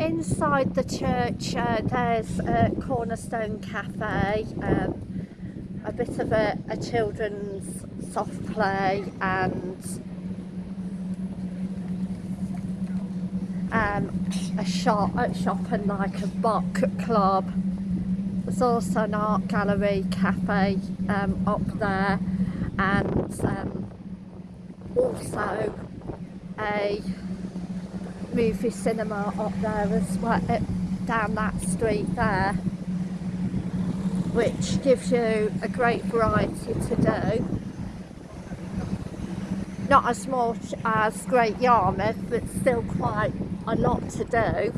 inside the church uh, there's a Cornerstone Cafe, um, a bit of a, a children's soft play and um, a shop, a shop and like a book club. There's also an art gallery cafe um, up there and um, also a movie cinema up there as well, uh, down that street there, which gives you a great variety to do. Not as much as Great Yarmouth, but still quite a lot to do.